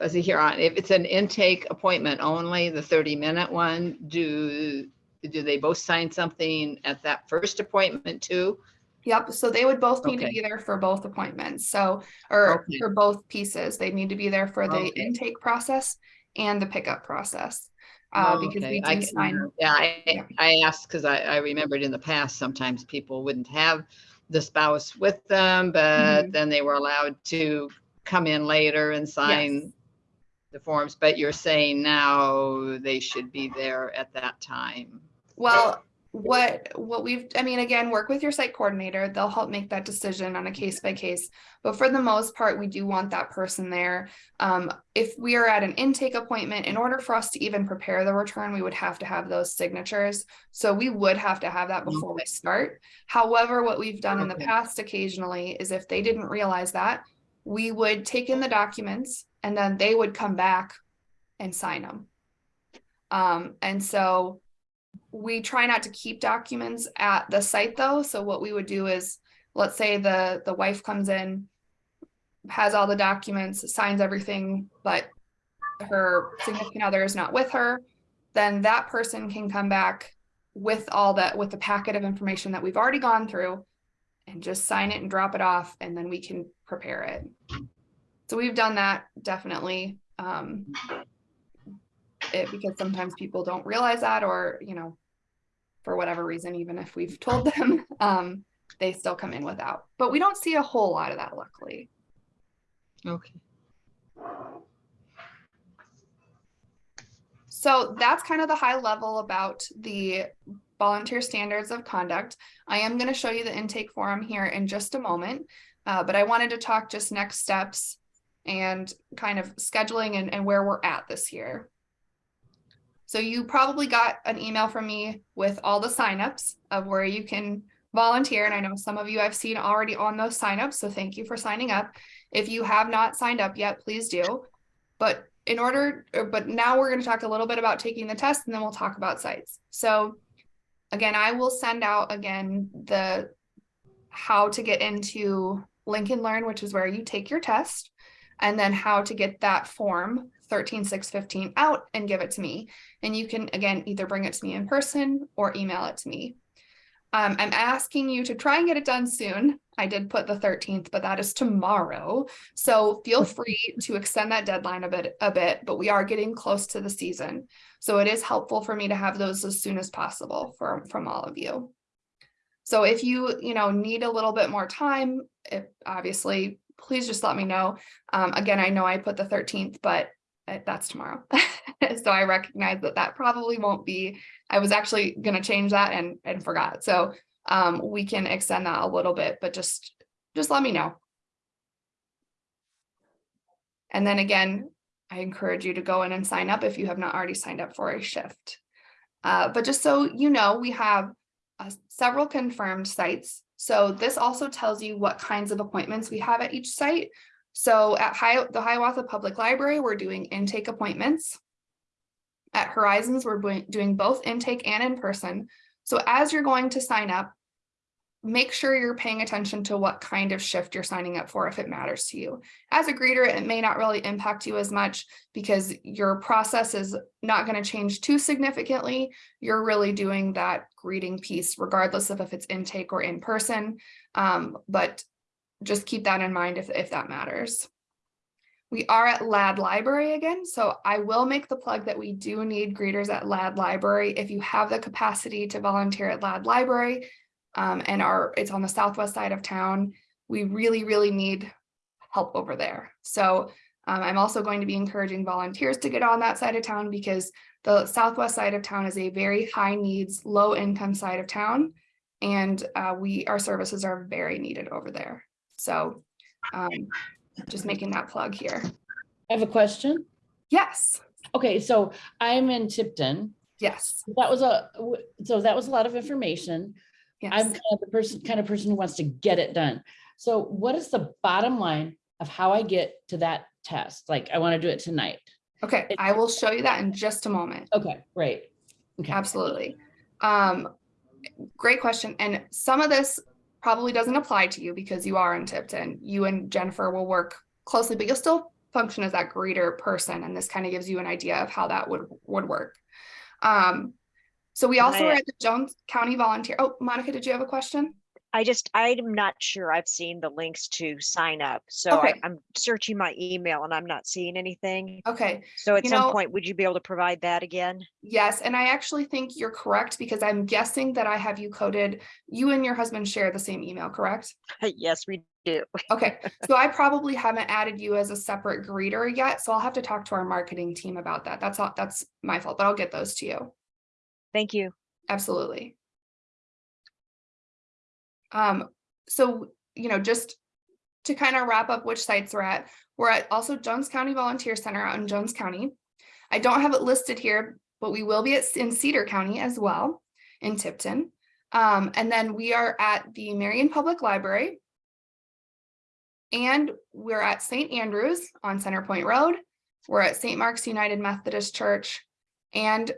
fuzzy here on, if it's an intake appointment only, the 30-minute one, do, do they both sign something at that first appointment too? Yep, so they would both need to be there for both appointments, so, or Okay. for both pieces, they need to be there for the Okay. intake process and the pickup process. Uh, because Okay, we I sign, Yeah, Yeah. I, I asked because I, I remembered in the past, sometimes people wouldn't have the spouse with them, but then they were allowed to come in later and sign the forms, but you're saying now they should be there at that time. well, what, what we've, I mean, again, work with your site coordinator, they'll help make that decision on a case by case. But for the most part, we do want that person there. Um, if we are at an intake appointment, in order for us to even prepare the return, we would have to have those signatures. So we would have to have that before we start. However, what we've done in the past occasionally is if they didn't realize that, we would take in the documents and then they would come back and sign them. Um, and so we try not to keep documents at the site though. So what we would do is, let's say the, the wife comes in, has all the documents, signs everything, but her significant other is not with her, then that person can come back with all that, with the packet of information that we've already gone through and just sign it and drop it off, and then we can prepare it. So we've done that definitely. Um, it, because sometimes people don't realize that, or, you know, for whatever reason, even if we've told them, um, they still come in without. But we don't see a whole lot of that luckily. Okay. So that's kind of the high level about the volunteer standards of conduct. I am going to show you the intake form here in just a moment, uh, but I wanted to talk just next steps and kind of scheduling and, and where we're at this year. So you probably got an email from me with all the signups of where you can volunteer. And I know some of you I've seen already on those signups, so thank you for signing up. If you have not signed up yet, please do. But in order, but now we're going to talk a little bit about taking the test and then we'll talk about sites. So again, I will send out again the how to get into Link and Learn, which is where you take your test, and then how to get that form 13615 out and give it to me. And you can again either bring it to me in person or email it to me. Um, I'm asking you to try and get it done soon. I did put the 13th, but that is tomorrow. So feel free to extend that deadline a bit, a bit, but we are getting close to the season. So it is helpful for me to have those as soon as possible for, from all of you. So if you, you know, need a little bit more time, if obviously, please just let me know. Um, again, I know I put the 13th, but that's tomorrow. so I recognize that that probably won't be, I was actually going to change that and, and forgot. So um, we can extend that a little bit, but just, just let me know. And then again, I encourage you to go in and sign up if you have not already signed up for a shift. Uh, but just so you know, we have uh, several confirmed sites. So this also tells you what kinds of appointments we have at each site. So at Hi the Hiawatha Public Library, we're doing intake appointments. At Horizons, we're doing- both intake and in person. So as you're going to sign up, make sure you're paying attention to what kind of shift you're signing up for if it matters to you. As a greeter, it may not really impact you as much because your process is not going to change too significantly. You're really doing that greeting piece regardless of if it's intake or in person. Um, but just keep that in mind if, if that matters. We are at Ladd Library again, so I will make the plug that we do need greeters at Ladd Library. If you have the capacity to volunteer at Ladd Library um, and are it's on the southwest side of town, we really, really need help over there. So um, I'm also going to be encouraging volunteers to get on that side of town because the southwest side of town is a very high needs, low income side of town. And uh, we, our services are very needed over there. So um, just making that plug here. I have a question. Yes, Okay, so I'm in Tipton. yes, That was a, so that was a lot of information. Yes. I'm kind of the person, kind of person who wants to get it done. So what is the bottom line of how I get to that test? Like, I want to do it tonight. Okay, I will show you that in just a moment. Okay, great. Okay. Absolutely. Um, great question. And some of this probably doesn't apply to you because you are in Tipton. You and Jennifer will work closely, but you'll still function as that greeter person. And this kind of gives you an idea of how that would, would work. Um, so we also are at the Jones County Volunteer. Oh, Monica, did you have a question? I just, I'm not sure I've seen the links to sign up. So I, Okay. I'm searching my email and I'm not seeing anything. Okay, So at You some know- point, would you be able to provide that again? yes. And I actually think you're correct because I'm guessing that I have you coded. You and your husband share the same email, correct? Yes, we do. Okay, so I probably haven't added you as a separate greeter yet, so I'll have to talk to our marketing team about that. That's all, that's my fault, but I'll get those to you. Thank you. Absolutely. Um, so, you know, just to kind of wrap up which sites we're at, we're at also Jones County Volunteer Center out in Jones County. I don't have it listed here, but we will be at, in Cedar County as well, in Tipton. Um, and then we are at the Marion Public Library. And we're at St. Andrews on Center Point Road. We're at St. Mark's United Methodist Church. And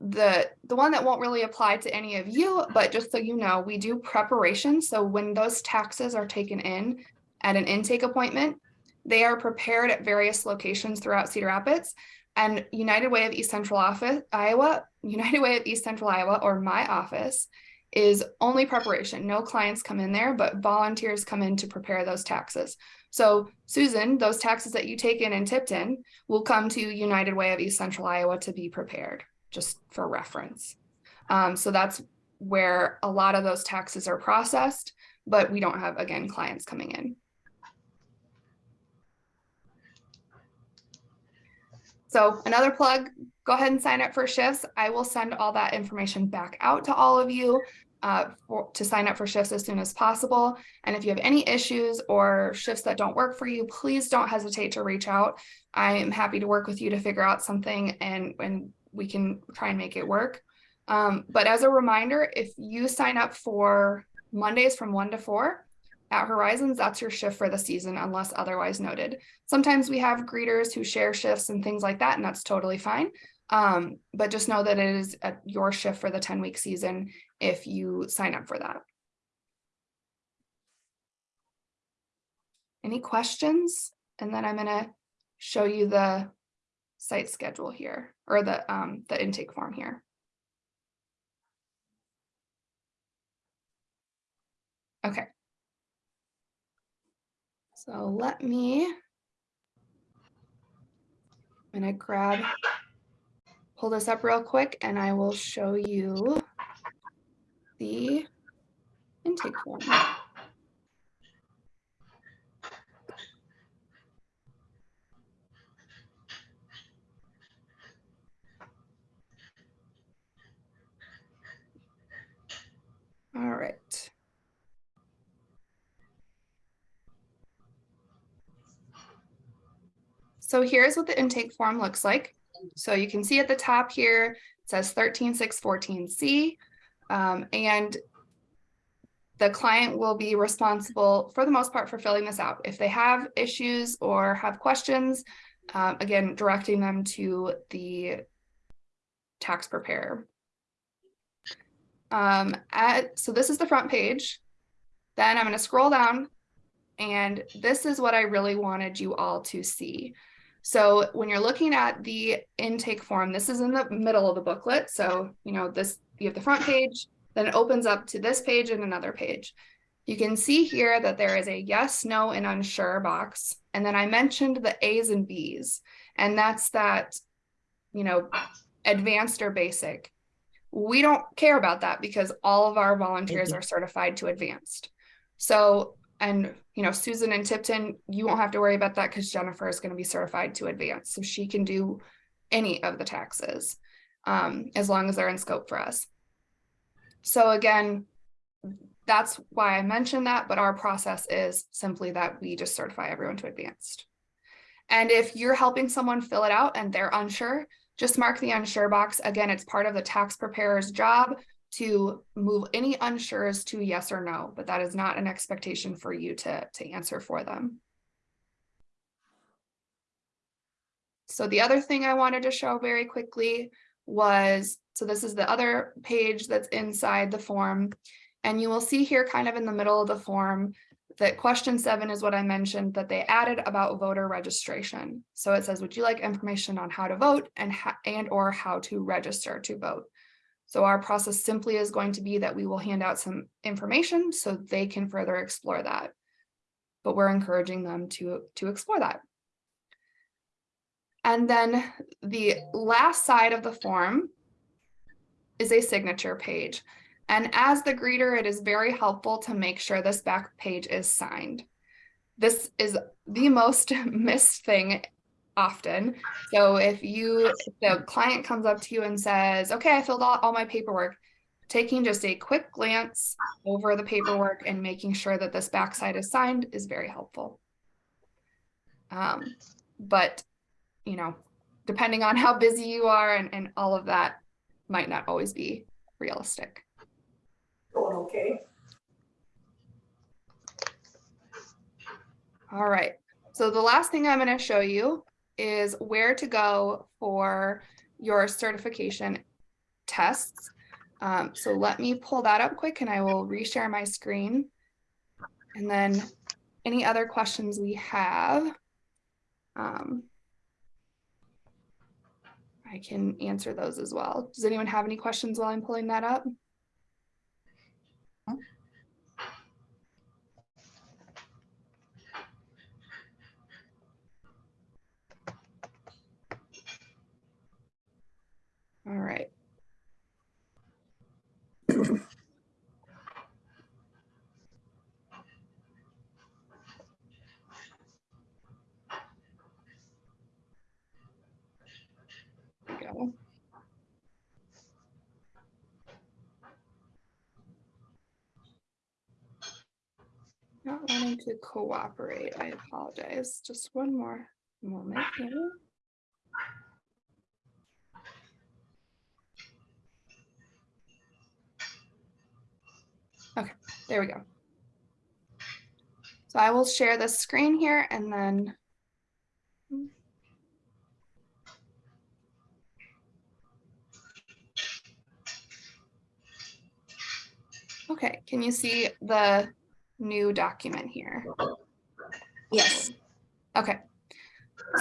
the the one that won't really apply to any of you, but just so you know, we do preparation. So when those taxes are taken in at an intake appointment, they are prepared at various locations throughout Cedar Rapids. And United Way of East Central Office, Iowa, United Way of East Central Iowa, or my office, is only preparation. No clients come in there, but volunteers come in to prepare those taxes. So Susan, those taxes that you take in in Tipton will come to United Way of East Central Iowa to be prepared, just for reference. Um, so that's where a lot of those taxes are processed, but we don't have, again, clients coming in. So another plug, go ahead and sign up for shifts. I will send all that information back out to all of you uh, for, to sign up for shifts as soon as possible. And if you have any issues or shifts that don't work for you, please don't hesitate to reach out. I am happy to work with you to figure out something and, and we can try and make it work. Um, but as a reminder, if you sign up for Mondays from one to four at Horizons, that's your shift for the season unless otherwise noted. Sometimes we have greeters who share shifts and things like that, and that's totally fine. Um, but just know that it is at your shift for the 10 week season if you sign up for that. Any questions? And then I'm gonna show you the site schedule here or the um, the intake form here. Okay. So let me. I'm gonna grab, pull this up real quick and I will show you the intake form. All right. So here's what the intake form looks like. So you can see at the top here, it says 13614C. Um, and the client will be responsible for the most part for filling this out. If they have issues or have questions, um, again, directing them to the tax preparer. Um, at, so this is the front page. Then I'm going to scroll down and this is what I really wanted you all to see. So when you're looking at the intake form, this is in the middle of the booklet. So, you know, this, you have the front page, then it opens up to this page and another page. You can see here that there is a yes, no, and unsure box. And then I mentioned the A's and B's, and that's that, you know, advanced or basic. We don't care about that because all of our volunteers are certified to advanced. So, and you know, Susan and Tipton, you won't have to worry about that because Jennifer is going to be certified to advanced. So she can do any of the taxes um, as long as they're in scope for us. So again, that's why I mentioned that, but our process is simply that we just certify everyone to advanced. And if you're helping someone fill it out and they're unsure, just mark the unsure box. Again, it's part of the tax preparer's job to move any unsures to yes or no, but that is not an expectation for you to, to answer for them. So the other thing I wanted to show very quickly was, so this is the other page that's inside the form. And you will see here kind of in the middle of the form that question seven is what I mentioned that they added about voter registration. So it says, would you like information on how to vote and, and or how to register to vote? So our process simply is going to be that we will hand out some information so they can further explore that. But we're encouraging them to, to explore that. And then the last side of the form is a signature page. And as the greeter, it is very helpful to make sure this back page is signed. This is the most missed thing often. So if you, if the client comes up to you and says, okay, I filled out all my paperwork, taking just a quick glance over the paperwork and making sure that this backside is signed is very helpful. Um, but, you know, depending on how busy you are and, and all of that might not always be realistic. Okay. All right. So the last thing I'm going to show you is where to go for your certification tests. Um, so let me pull that up quick and I will reshare my screen. And then any other questions we have, um, I can answer those as well. Does anyone have any questions while I'm pulling that up? Right. Go. Not wanting to cooperate, I apologize. Just one more moment here. Okay, there we go. So I will share the screen here and then. Okay, can you see the new document here? Yes. Okay.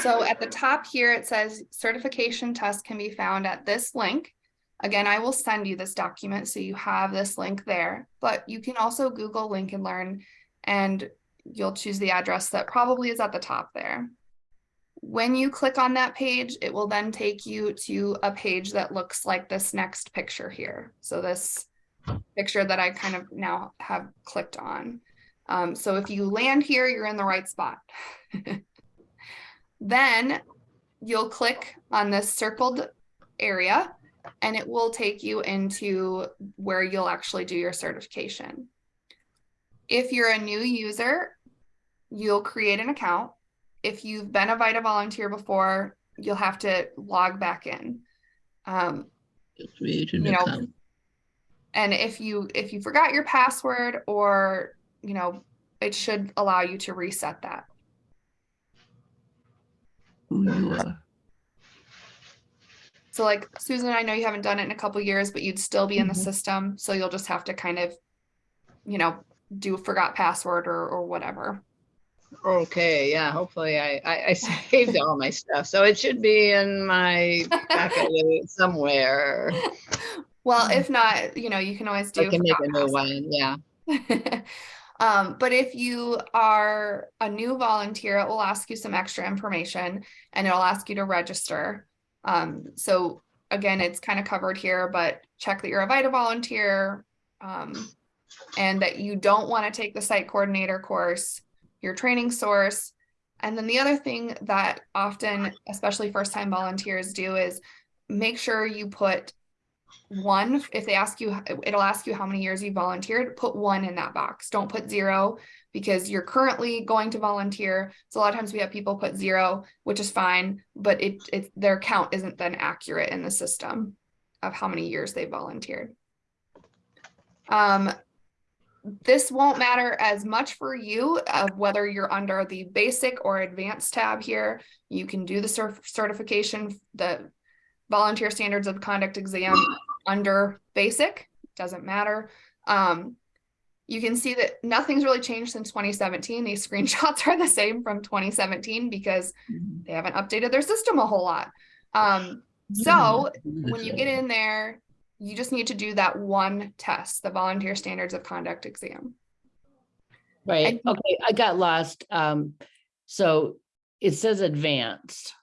So at the top here, it says certification test can be found at this link. Again, I will send you this document so you have this link there, but you can also Google Link and Learn and you'll choose the address that probably is at the top there. When you click on that page, it will then take you to a page that looks like this next picture here. So this picture that I kind of now have clicked on. Um, so if you land here, you're in the right spot. then you'll click on this circled area and it will take you into where you'll actually do your certification. If you're a new user, you'll create an account. If you've been a VITA volunteer before, you'll have to log back in. Um, Create an you know, account. and if you if you forgot your password or you know, it should allow you to reset that. Who you are. So like Susan, I know you haven't done it in a couple years, but you'd still be in the Mhm. system. So you'll just have to kind of, you know, do forgot password or, or whatever. Okay, yeah, hopefully I, I, I saved all my stuff, so it should be in my somewhere. Well, if not, you know, you can always do. I can make a new one, yeah. Um, but if you are a new volunteer, it will ask you some extra information and it'll ask you to register. Um, so again, it's kind of covered here, but check that you're a VITA volunteer. Um, and that you don't want to take the site coordinator course, your training source. And then the other thing that often, especially first time volunteers do is make sure you put one, if they ask you, it'll ask you how many years you volunteered, put one in that box. Don't put zero because you're currently going to volunteer. So a lot of times we have people put zero, which is fine, but it, it their count isn't then accurate in the system of how many years they volunteered. Um, this won't matter as much for you of whether you're under the basic or advanced tab here. You can do the certification, the volunteer standards of conduct exam under basic, doesn't matter. Um, you can see that nothing's really changed since 2017. These screenshots are the same from 2017 because they haven't updated their system a whole lot. Um, so when you get in there, you just need to do that one test, the volunteer standards of conduct exam. Right, And- okay, I got lost. Um, so it says advanced.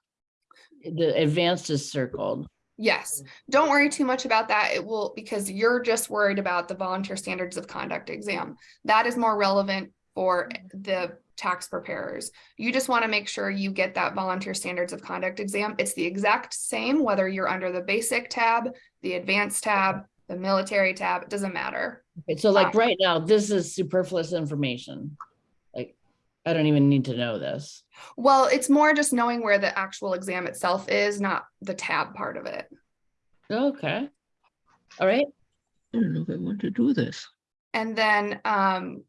The advanced is circled. Yes, don't worry too much about that. It will, because you're just worried about the volunteer standards of conduct exam. That is more relevant for the tax preparers. You just want to make sure you get that volunteer standards of conduct exam. It's the exact same, whether you're under the basic tab, the advanced tab, the military tab, it doesn't matter. Okay, so like Ah. right now, this is superfluous information. Like, I don't even need to know this. Well, it's more just knowing where the actual exam itself is, not the tab part of it. Okay. All right, I don't know if I want to do this. And then um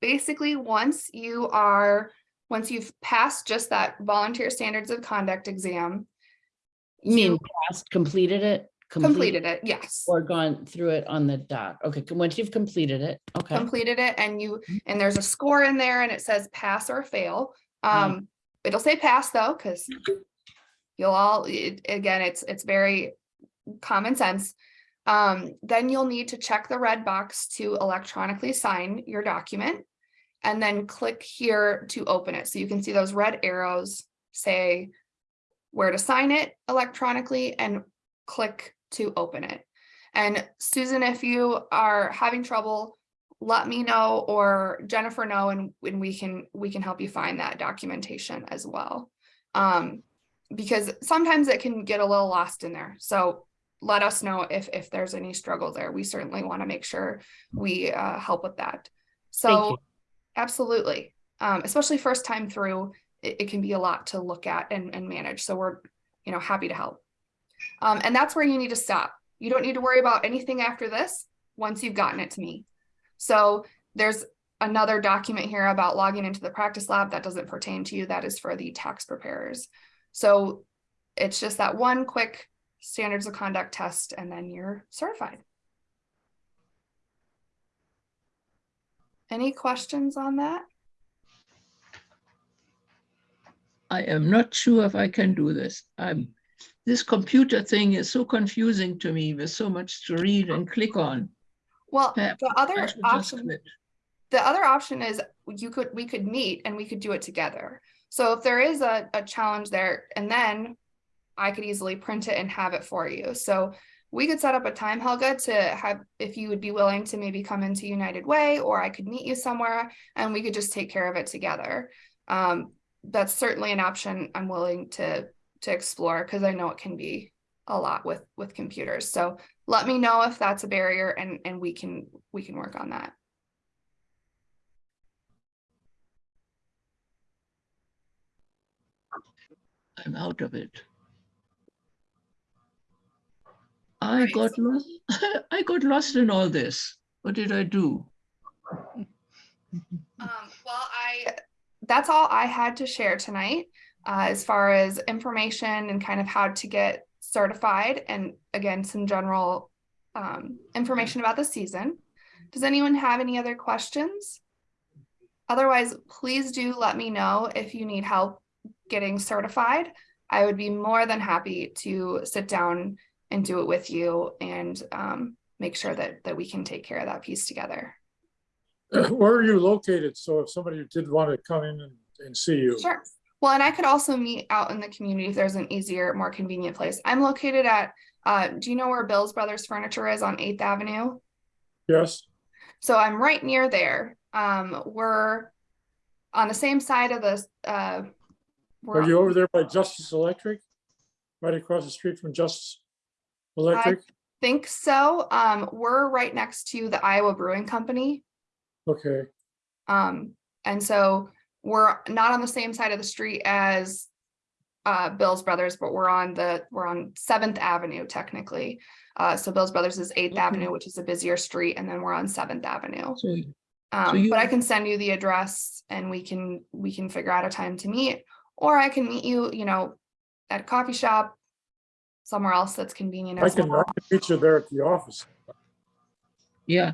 basically once you are once you've passed just that volunteer standards of conduct exam, you mean you passed, completed it? Completed it, yes. Or gone through it on the dot. Okay, once you've completed it, okay. Completed it and you and there's a score in there and it says pass or fail. Um it'll say pass though, because you'll all it, again, it's it's very common sense. Um, then you'll need to check the red box to electronically sign your document and then click here to open it. So you can see those red arrows say where to sign it electronically and click to open it. And Susan, if you are having trouble, let me know or Jennifer know and, and we can we can help you find that documentation as well. Um, because sometimes it can get a little lost in there. So let us know if if there's any struggle there. We certainly want to make sure we uh, help with that. So absolutely, um, especially first time through, it, it can be a lot to look at and, and manage. So we're you know happy to help. Um, and that's where you need to stop. You don't need to worry about anything after this once you've gotten it to me. So there's another document here about logging into the practice lab that doesn't pertain to you. That is for the tax preparers. So it's just that one quick standards of conduct test and then you're certified. Any questions on that? I am not sure if I can do this. I'm, this computer thing is so confusing to me with so much to read and click on. Well, Perhaps the other option, the other option is you could, we could meet and we could do it together. So if there is a, a challenge there, and then I could easily print it and have it for you. So we could set up a time, Helga, to have, if you would be willing to maybe come into United Way, or I could meet you somewhere and we could just take care of it together. Um, that's certainly an option I'm willing to, to explore because I know it can be a lot with, with computers. So let me know if that's a barrier and, and we can, we can work on that. I'm out of it. I got lost. I got lost in all this. What did I do? Um, well, I, that's all I had to share tonight, uh, as far as information and kind of how to get certified and again, some general, um, information about the season. Does anyone have any other questions? Otherwise, please do let me know if you need help getting certified. I would be more than happy to sit down and do it with you and, um, make sure that, that we can take care of that piece together. Where are you located? So if somebody did want to come in and, and see you. Sure. Well, and I could also meet out in the community if there's an easier, more convenient place. I'm located at, uh, do you know where Bill's Brothers Furniture is on Eighth Avenue? Yes, So I'm right near there. Um, we're on the same side of the, uh. we're- are you over there by Justice Electric? Right across the street from Justice Electric? Think so. Um, we're right next to the Iowa Brewing Company. Okay, Um, and so we're not on the same side of the street as uh, Bill's Brothers, but we're on the, we're on Seventh Avenue technically. Uh, so Bill's Brothers is Eighth Okay. Avenue, which is a busier street, and then we're on Seventh Avenue. So Um, you- but I can send you the address and we can, we can figure out a time to meet. Or I can meet you, you know, at a coffee shop, somewhere else that's convenient I as can, I well. can meet you there at the office. yeah,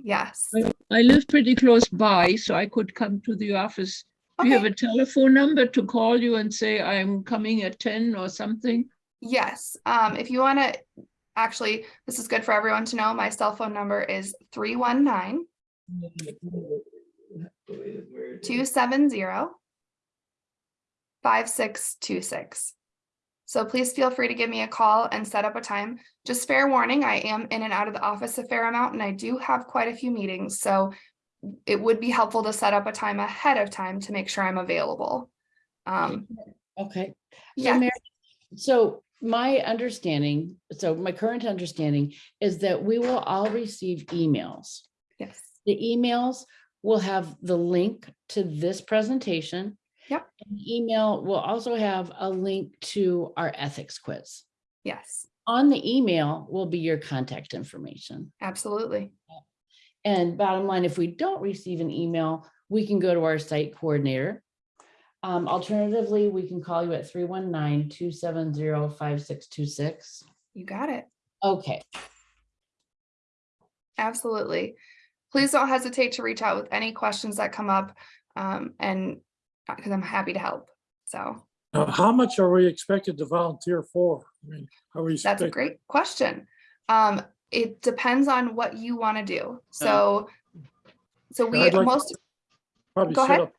Yes. I live pretty close by, so I could come to the office. Do you have a telephone number to call you and say I'm coming at 10 or something? Yes, um, if you wanna, actually, this is good for everyone to know, my cell phone number is three one nine two seven zero five six two six. So please feel free to give me a call and set up a time. Just fair warning, I am in and out of the office a fair amount and I do have quite a few meetings, so it would be helpful to set up a time ahead of time to make sure I'm available. Um, Okay. So yeah, Mary, so my understanding, so my current understanding is that we will all receive emails. yes, The emails will have the link to this presentation. Yep. And the Email will also have a link to our ethics quiz. yes, On the email will be your contact information. absolutely. And bottom line, if we don't receive an email, we can go to our site coordinator. Um, alternatively, we can call you at 319-270-5626. You got it. Okay, Absolutely. Please don't hesitate to reach out with any questions that come up. Um, and because I'm happy to help. So how much are we expected to volunteer for? I mean, how we? that's a great question. Um, it depends on what you want to do. So, so we like- most, Probably go set ahead. up,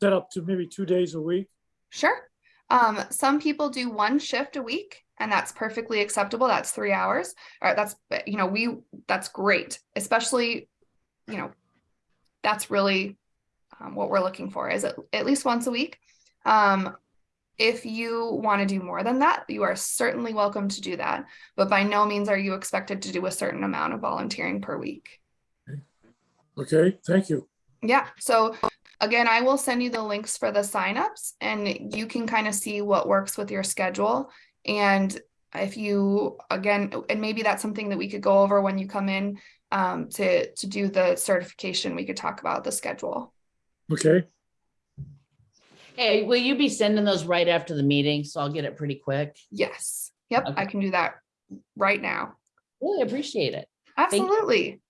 set up to maybe two days a week. sure. Um, some people do one shift a week and that's perfectly acceptable. That's three hours. Or that's, you know, we, that's great, especially, you know, that's really um, what we're looking for is at, at least once a week. Um, if you want to do more than that, you are certainly welcome to do that. But by no means are you expected to do a certain amount of volunteering per week. Okay, thank you. Yeah, so again, I will send you the links for the signups and you can kind of see what works with your schedule. And if you, again, and maybe that's something that we could go over when you come in um, to, to do the certification, we could talk about the schedule. Okay, hey, will you be sending those right after the meeting? So I'll get it pretty quick. Yes, yep, I can do that right now. Really appreciate it. Absolutely.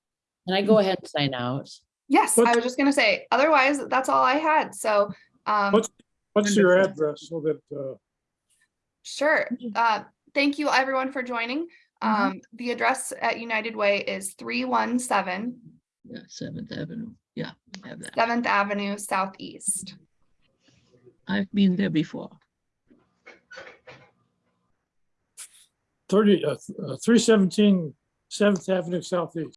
And I go ahead and sign out. Yes, I was just gonna say, otherwise, that's all I had. So, um, What's- what's your address so that, uh, Sure. Uh, thank you everyone for joining. Mhm. Um, the address at United Way is three one seven Yeah, Seventh Avenue. Yeah, I have that. Seventh Avenue Southeast. I've been there before. thirty, uh, three seventeen Seventh Avenue Southeast?